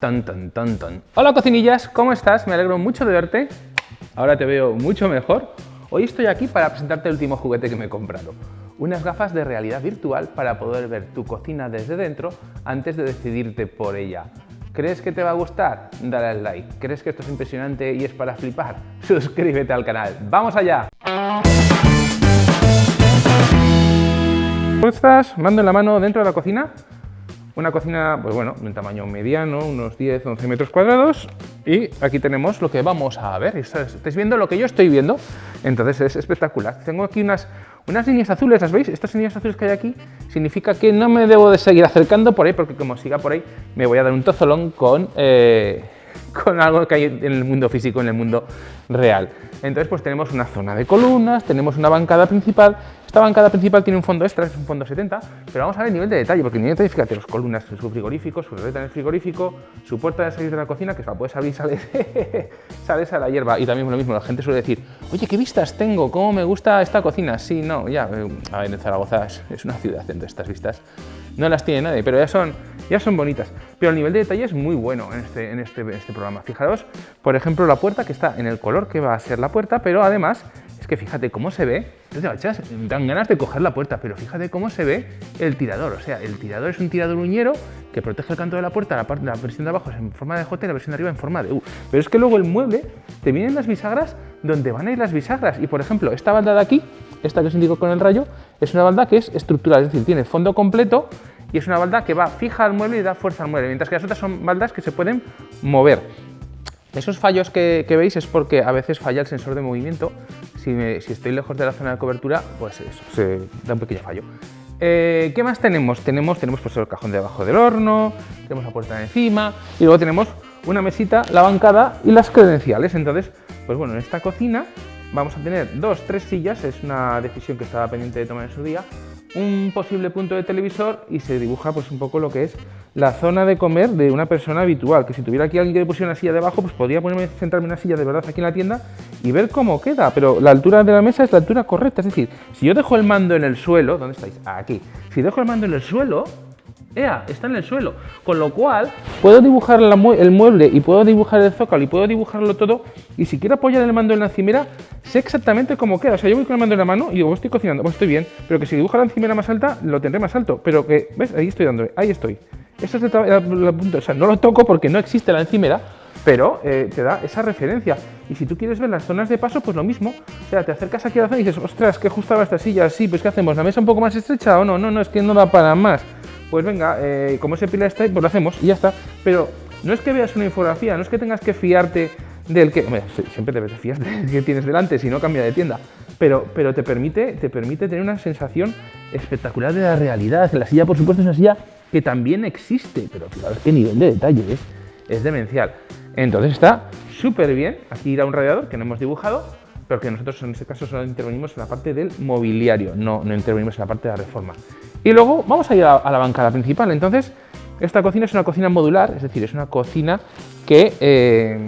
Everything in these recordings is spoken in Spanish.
Tan, tan, tan, tan. Hola cocinillas, ¿cómo estás? Me alegro mucho de verte. Ahora te veo mucho mejor. Hoy estoy aquí para presentarte el último juguete que me he comprado. Unas gafas de realidad virtual para poder ver tu cocina desde dentro antes de decidirte por ella. ¿Crees que te va a gustar? Dale al like. ¿Crees que esto es impresionante y es para flipar? Suscríbete al canal. ¡Vamos allá! ¿Cómo estás? Mando en la mano dentro de la cocina una cocina, pues bueno, de un tamaño mediano, unos 10-11 metros cuadrados. Y aquí tenemos lo que vamos a ver. Estáis viendo lo que yo estoy viendo. Entonces es espectacular. Tengo aquí unas, unas líneas azules, ¿las veis? Estas líneas azules que hay aquí significa que no me debo de seguir acercando por ahí, porque como siga por ahí me voy a dar un tozolón con... Eh, con algo que hay en el mundo físico, en el mundo real. Entonces pues tenemos una zona de columnas, tenemos una bancada principal. Esta bancada principal tiene un fondo extra, es un fondo 70, pero vamos a ver el nivel de detalle, porque el nivel de detalle, fíjate, las columnas, su frigorífico, su reta en el frigorífico, su puerta de salir de la cocina, que se la puedes abrir y sales, a la hierba. Y también lo mismo, la gente suele decir, oye, ¿qué vistas tengo? ¿Cómo me gusta esta cocina? Sí, no, ya, eh, a ver, en Zaragoza es una ciudad, de estas vistas no las tiene nadie, pero ya son, ya son bonitas. Pero el nivel de detalle es muy bueno en este, en este, este programa. Fijaros, por ejemplo, la puerta que está en el color que va a ser la puerta, pero además es que fíjate cómo se ve, dan ganas de coger la puerta, pero fíjate cómo se ve el tirador. O sea, el tirador es un tirador uñero que protege el canto de la puerta, la, parte, la versión de abajo es en forma de J y la versión de arriba en forma de U. Pero es que luego el mueble te vienen las bisagras donde van a ir las bisagras. Y por ejemplo, esta balda de aquí, esta que os indico con el rayo, es una balda que es estructural, es decir, tiene fondo completo y es una balda que va fija al mueble y da fuerza al mueble, mientras que las otras son baldas que se pueden mover. Esos fallos que, veis es porque a veces falla el sensor de movimiento. Si, estoy lejos de la zona de cobertura, pues eso, se da un pequeño fallo. Eh, ¿Qué más tenemos? Tenemos, tenemos pues, el cajón debajo del horno, tenemos la puerta de encima y luego tenemos una mesita, la bancada y las credenciales. Entonces, pues bueno, en esta cocina vamos a tener dos, tres sillas, es una decisión que estaba pendiente de tomar en su día, un posible punto de televisor y se dibuja pues un poco lo que es la zona de comer de una persona habitual, que si tuviera aquí alguien que le pusiera una silla debajo, pues podría ponerme, sentarme en una silla de verdad aquí en la tienda y ver cómo queda, pero la altura de la mesa es la altura correcta, es decir, si yo dejo el mando en el suelo, ¿dónde estáis? Aquí, si dejo el mando en el suelo, ¡Ea! Está en el suelo. Con lo cual, puedo dibujar el mueble y puedo dibujar el zócalo y puedo dibujarlo todo. Y si quiero apoyar el mando en la encimera, sé exactamente cómo queda. O sea, yo voy con el mando en la mano y digo, estoy cocinando, pues estoy bien. Pero que si dibujo la encimera más alta, lo tendré más alto. Pero que, ¿ves? Ahí estoy dándole, ahí estoy. Ese es el, punto. O sea, no lo toco porque no existe la encimera, pero eh, te da esa referencia. Y si tú quieres ver las zonas de paso, pues lo mismo. O sea, te acercas aquí a la zona y dices, ostras, que justo esta silla. Sí, pues ¿qué hacemos? ¿La mesa un poco más estrecha o no? No, no, es que no da para más pues venga, eh, como ese pilar está ahí, pues lo hacemos y ya está. Pero no es que veas una infografía, no es que tengas que fiarte del que... Siempre debes de fiar del que tienes delante, si no cambia de tienda. Pero, pero te, permite, te permite tener una sensación espectacular de la realidad. La silla, por supuesto, es una silla que también existe, pero fijaros qué nivel de detalle es, es demencial. Entonces está súper bien. Aquí irá un radiador que no hemos dibujado, pero que nosotros en este caso solo intervenimos en la parte del mobiliario, no, no intervenimos en la parte de la reforma. Y luego vamos a ir a, la bancada principal. Entonces, esta cocina es una cocina modular, es decir, es una cocina que eh,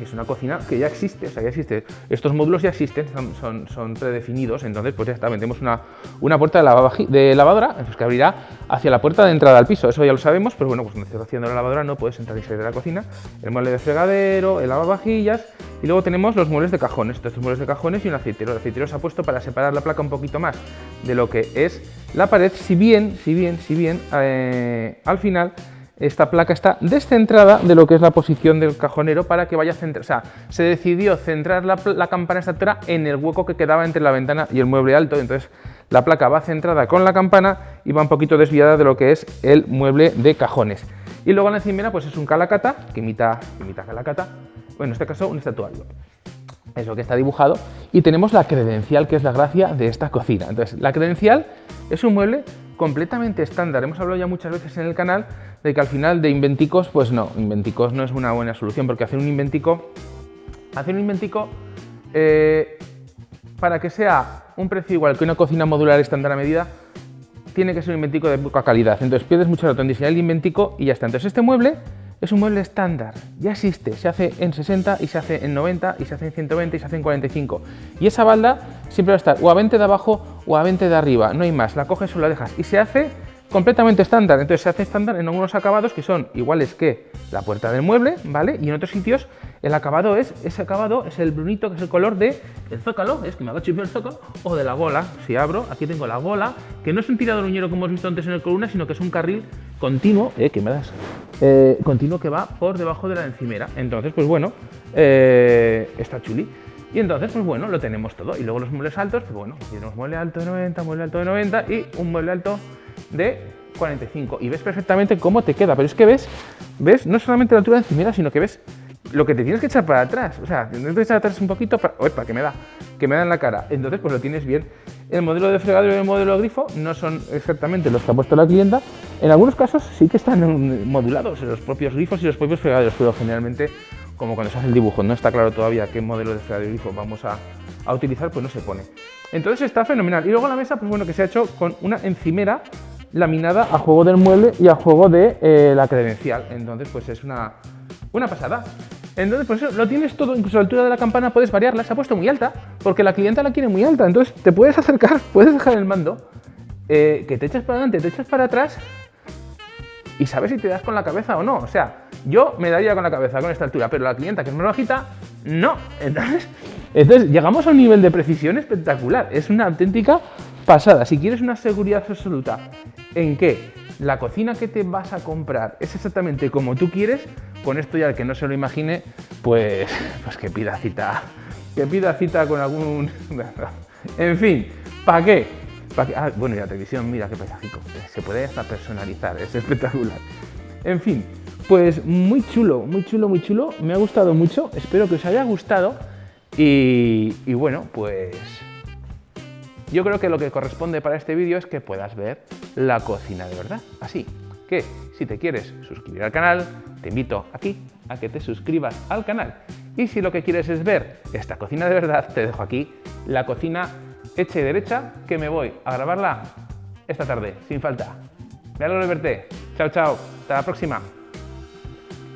es una cocina que ya existe, o sea, ya existe. Estos módulos ya existen, son, son, predefinidos, entonces pues ya está, metemos una, una puerta de, lavadora pues, que abrirá hacia la puerta de entrada al piso, eso ya lo sabemos, pero bueno, pues cuando estás haciendo la lavadora no puedes entrar y salir de la cocina, el mueble de fregadero, el lavavajillas y luego tenemos los muebles de cajones, estos muebles de cajones y un aceitero. El aceitero se ha puesto para separar la placa un poquito más de lo que es la pared, si bien, si bien, si bien, eh, al final esta placa está descentrada de lo que es la posición del cajonero para que vaya a centrar, o sea, se decidió centrar la, campana extractora en el hueco que quedaba entre la ventana y el mueble alto, entonces la placa va centrada con la campana y va un poquito desviada de lo que es el mueble de cajones. Y luego en la encimera pues es un calacata, que imita, imita calacata, bueno, en este caso un estatuario. Es lo que está dibujado. Y tenemos la credencial, que es la gracia de esta cocina. Entonces, la credencial es un mueble completamente estándar. Hemos hablado ya muchas veces en el canal de que al final de inventicos, pues no, inventicos no es una buena solución, porque hacer un inventico, hacer un inventico eh, para que sea un precio igual que una cocina modular estándar a medida, tiene que ser un inventico de poca calidad. Entonces pierdes mucho rato en diseñar el inventico y ya está. Entonces este mueble es un mueble estándar, ya existe, se hace en 60 y se hace en 90 y se hace en 120 y se hace en 45. Y esa balda siempre va a estar o a 20 de abajo o a 20 de arriba, no hay más, la coges o la dejas. Y se hace completamente estándar. Entonces se hace estándar en algunos acabados que son iguales que la puerta del mueble, ¿vale? Y en otros sitios el acabado es, ese acabado es el brunito, que es el color de el zócalo, es que me hago chipio el zócalo, o de la gola. Si abro, aquí tengo la gola, que no es un tirador uñero como hemos visto antes en el columna, sino que es un carril continuo, eh, que me das, eh, continuo que va por debajo de la encimera. Entonces, pues bueno, eh, está chuli. Y entonces, pues bueno, lo tenemos todo. Y luego los muebles altos, pues bueno, tenemos mueble alto de 90, mueble alto de 90 y un mueble alto de 45. Y ves perfectamente cómo te queda. Pero es que ves, ves no solamente la altura de encimera, sino que ves lo que te tienes que echar para atrás. O sea, tienes que echar atrás un poquito para... Que me da, que me da en la cara. Entonces, pues lo tienes bien. El modelo de fregadero y el modelo de grifo no son exactamente los que ha puesto la clienta. En algunos casos sí que están modulados los propios grifos y los propios fregaderos, pero generalmente, como cuando se hace el dibujo, no está claro todavía qué modelo de fregadero y grifo vamos a, utilizar, pues no se pone. Entonces está fenomenal. Y luego la mesa, pues bueno, que se ha hecho con una encimera laminada a juego del mueble y a juego de eh, la credencial. Entonces, pues es una, una pasada. Entonces, pues eso, lo tienes todo, incluso la altura de la campana puedes variarla, se ha puesto muy alta, porque la clienta la quiere muy alta, entonces te puedes acercar, puedes dejar el mando, eh, que te echas para adelante, te echas para atrás, y sabes si te das con la cabeza o no. O sea, yo me daría con la cabeza con esta altura, pero la clienta que es más bajita, no. Entonces, entonces llegamos a un nivel de precisión espectacular, es una auténtica pasada. Si quieres una seguridad absoluta en que la cocina que te vas a comprar es exactamente como tú quieres, con esto ya el que no se lo imagine, pues, pues que pida cita, que pida cita con algún... en fin, ¿para qué? Ah, bueno, y la televisión, mira qué paisajico, se puede hasta personalizar, es espectacular. En fin, pues muy chulo, muy chulo, muy chulo, me ha gustado mucho, espero que os haya gustado y, y bueno, pues yo creo que lo que corresponde para este vídeo es que puedas ver la cocina de verdad. Así que, si te quieres suscribir al canal, te invito aquí a que te suscribas al canal. Y si lo que quieres es ver esta cocina de verdad, te dejo aquí la cocina hecha y derecha, que me voy a grabarla esta tarde, sin falta. Me alegro de verte. Chao, chao. Hasta la próxima.